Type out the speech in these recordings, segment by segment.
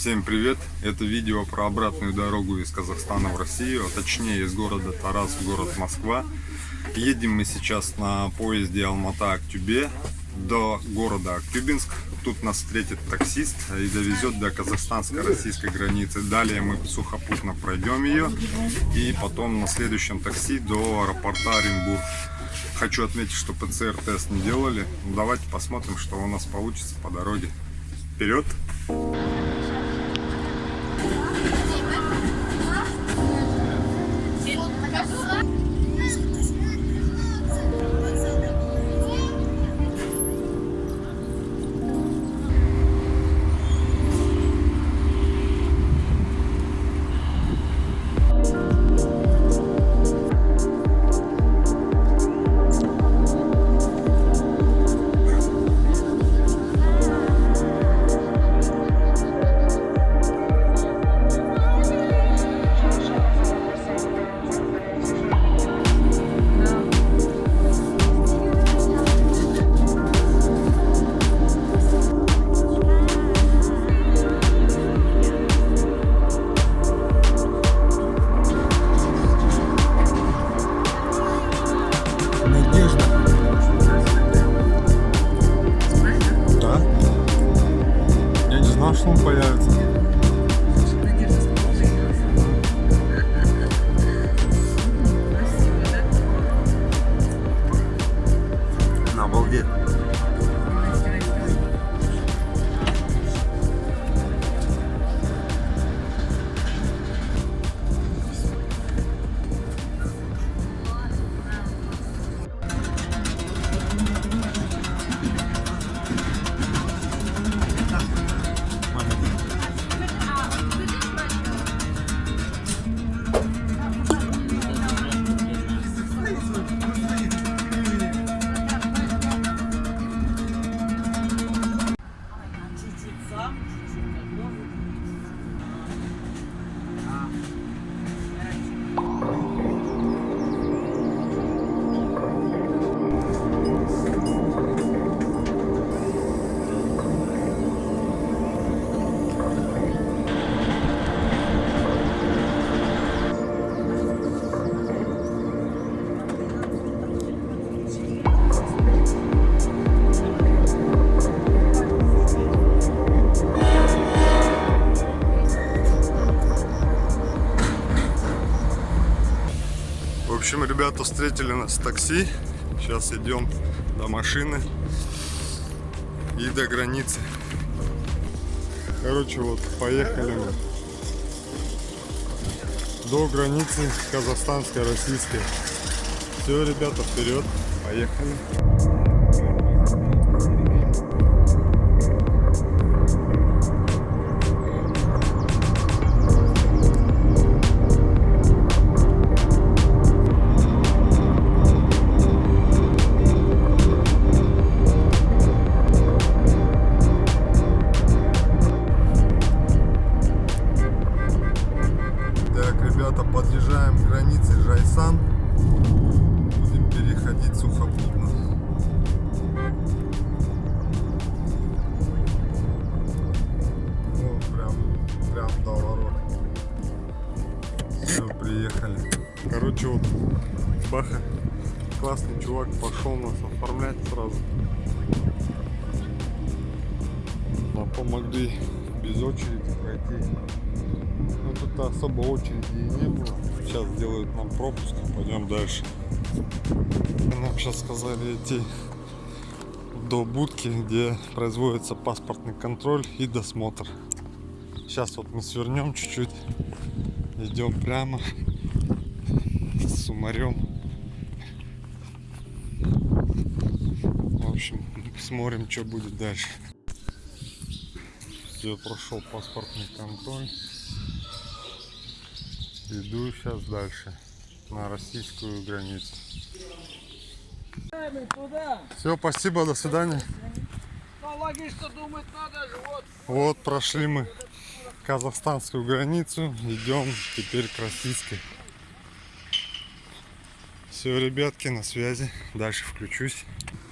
Всем привет! Это видео про обратную дорогу из Казахстана в Россию, а точнее из города Тарас в город Москва. Едем мы сейчас на поезде Алмата-Актюбе до города Актюбинск. Тут нас встретит таксист и довезет до казахстанско-российской границы. Далее мы сухопутно пройдем ее и потом на следующем такси до аэропорта Оренбург. Хочу отметить, что ПЦР-тест не делали. Давайте посмотрим, что у нас получится по дороге. Вперед! Надежда. обалдеть. Ребята встретили нас такси. Сейчас идем до машины и до границы. Короче, вот поехали мы до границы казахстанской, российской. Все, ребята, вперед, поехали. Баха, классный чувак, пошел нас оформлять сразу. Нам помогли без очереди пройти. Ну тут особо очереди и не было. Сейчас делают нам пропуск, пойдем дальше. Нам сейчас сказали идти до будки, где производится паспортный контроль и досмотр. Сейчас вот мы свернем чуть-чуть, идем прямо с сумарем. В общем, смотрим, что будет дальше. Все, прошел паспортный контроль. Иду сейчас дальше на российскую границу. Все, спасибо, до свидания. Вот прошли мы казахстанскую границу, идем теперь к российской. Все, ребятки, на связи. Дальше включусь.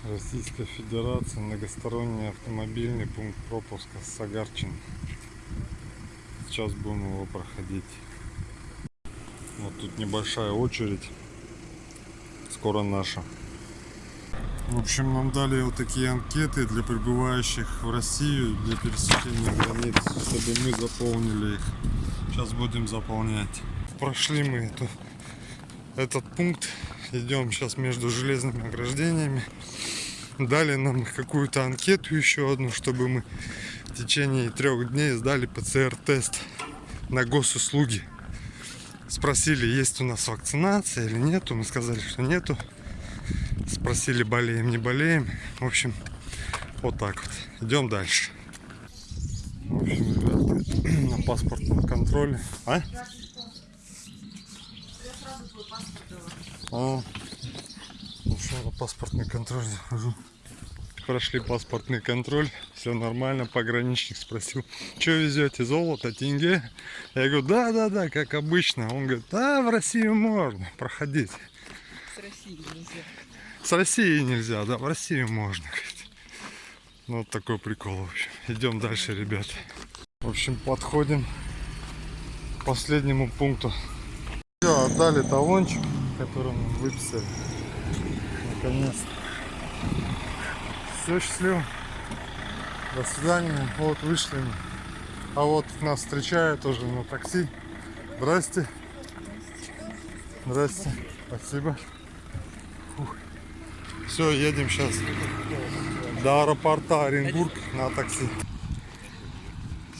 Российская Федерация, многосторонний автомобильный пункт пропуска Сагарчин. Сейчас будем его проходить. Вот тут небольшая очередь. Скоро наша. В общем, нам дали вот такие анкеты для прибывающих в Россию для пересечения границ, чтобы мы заполнили их. Сейчас будем заполнять. Прошли мы эту, этот пункт. Идем сейчас между железными ограждениями. Дали нам какую-то анкету еще одну, чтобы мы в течение трех дней сдали ПЦР-тест на госуслуги. Спросили, есть у нас вакцинация или нету. Мы сказали, что нету. Спросили, болеем, не болеем. В общем, вот так вот. Идем дальше. В общем, ребята, на паспортном контроле. А? А, в общем, на паспортный контроль захожу. Прошли паспортный контроль, все нормально. Пограничник спросил, что везете, золото, тенге? Я говорю, да, да, да, как обычно. Он говорит, да, в Россию можно, проходите. С Россией нельзя. С России нельзя, да, в Россию можно. говорит. Ну, вот такой прикол, в общем. Идем дальше, ребята. В общем, подходим к последнему пункту. Все, отдали талончик, который нам выписали. Наконец-то. Все, счастливо. До свидания. Вот вышли мы. А вот нас встречают тоже на такси. Здрасте. Здрасте. Спасибо. Все, едем сейчас до аэропорта Оренбург на такси.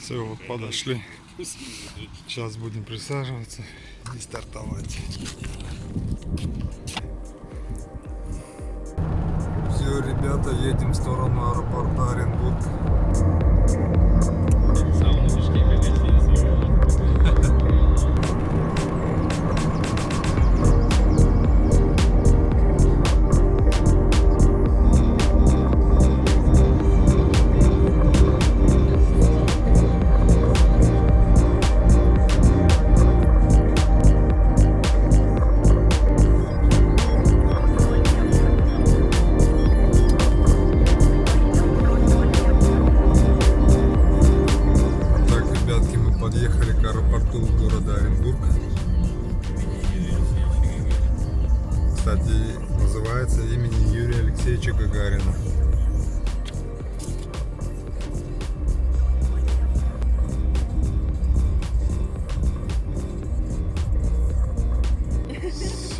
Все, вот подошли. Сейчас будем присаживаться и стартовать. Все, ребята, едем в сторону аэропорта Оренбург.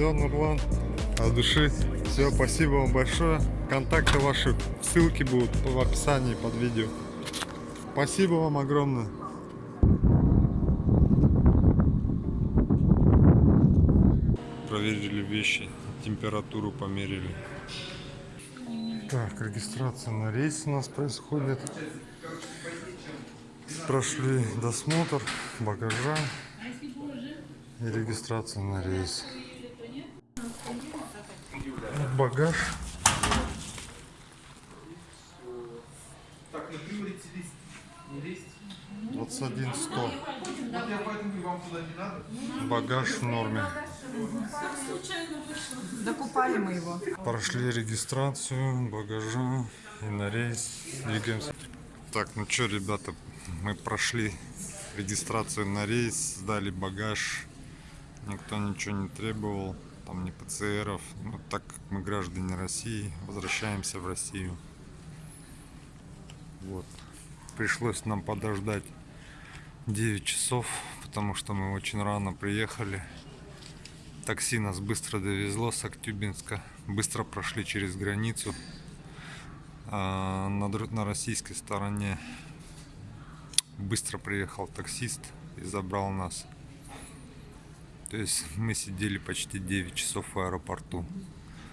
Все, Нурлан, от души. Все, спасибо вам большое. Контакты ваши, ссылки будут в описании под видео. Спасибо вам огромное. Проверили вещи, температуру померили. Так, регистрация на рейс у нас происходит. Прошли досмотр багажа и регистрация на рейс. Багаж. Так, например, лист. Не лезть. 21 100. Вот я поэтому и вам туда не надо. Багаж в норме. Докупали мы его. Прошли регистрацию багажа и на рейс двигаемся. Так, ну что, ребята, мы прошли регистрацию на рейс, сдали багаж. Никто ничего не требовал, там ни ПЦРов. Ну, так мы граждане России, возвращаемся в Россию. Вот. Пришлось нам подождать 9 часов, потому что мы очень рано приехали. Такси нас быстро довезло с Актюбинска. Быстро прошли через границу. А, на, российской стороне быстро приехал таксист и забрал нас. То есть мы сидели почти 9 часов в аэропорту.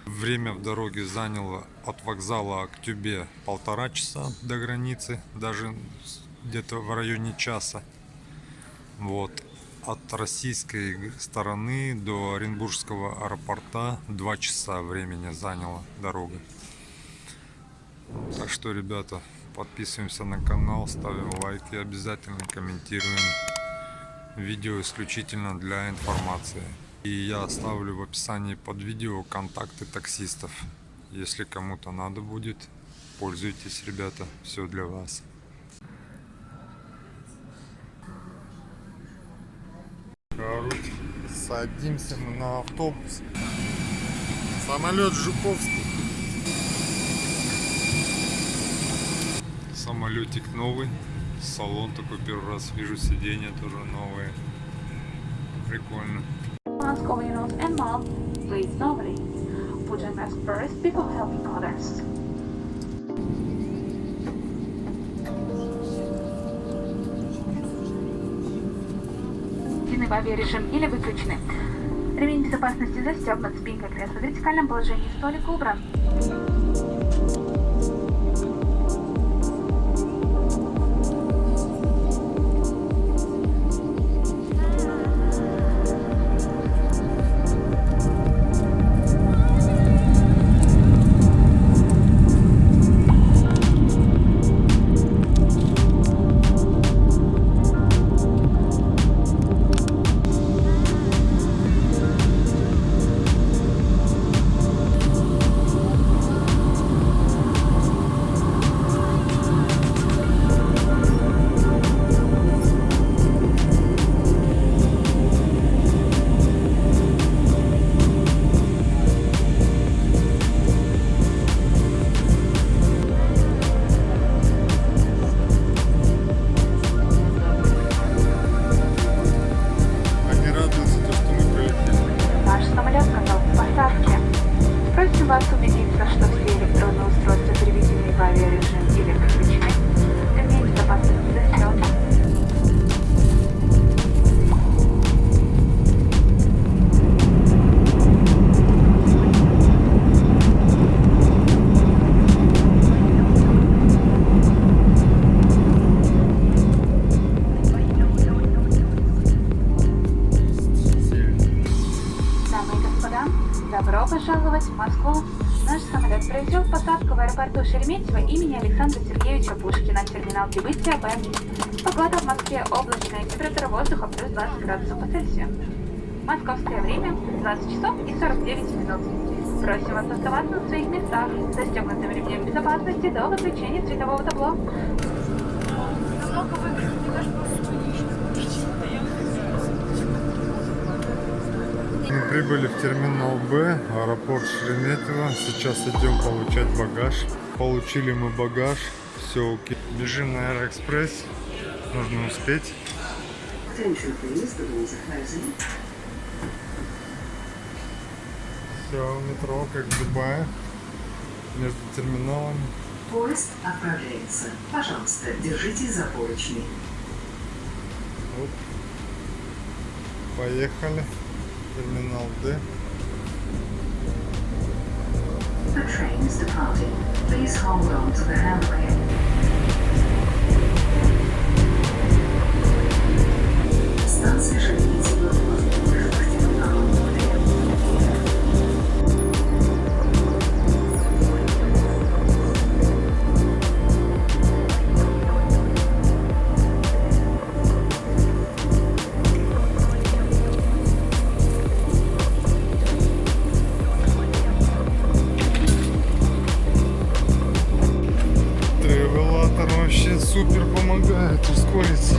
Время в дороге заняло от вокзала Актюбе полтора часа до границы, даже где-то в районе часа. Вот. От российской стороны до Оренбургского аэропорта 2 часа времени заняла дорога. Так что, ребята, подписываемся на канал, ставим лайки, обязательно комментируем. Видео исключительно для информации. И я оставлю в описании под видео контакты таксистов. Если кому-то надо будет, пользуйтесь, ребята, все для вас. Короче, садимся мы на автобус. Самолет Жуковский. Самолетик новый. Салон такой первый раз вижу, сиденья тоже новые. Прикольно. Nose and mouth, please slowly. Put your mask first before helping others. В авиарежим или выключены. Ремень безопасности застегнут, спинка кресла в вертикальном положении, столик убран. Шереметьево имени Александра Сергеевича Пушкина, терминал прибытия Б. Погода в Москве облачная, температура воздуха плюс 20 градусов по Цельсию. Московское время 20 часов и 49 минут. Просим вас оставаться на своих местах, застегнутым ремнем безопасности до выключения светового табло. Мы прибыли в терминал Б, аэропорт Шереметьево. Сейчас идем получать багаж. Получили мы багаж. Все окей. Бежим на Аэроэкспресс. Нужно успеть. Все, метро, как в Дубае. Между терминалами. Поезд отправляется. Пожалуйста, держитесь за поручни. Оп. Поехали. Терминал Д. The train is departing. Please hold on to the handrail. Вообще супер помогает ускориться.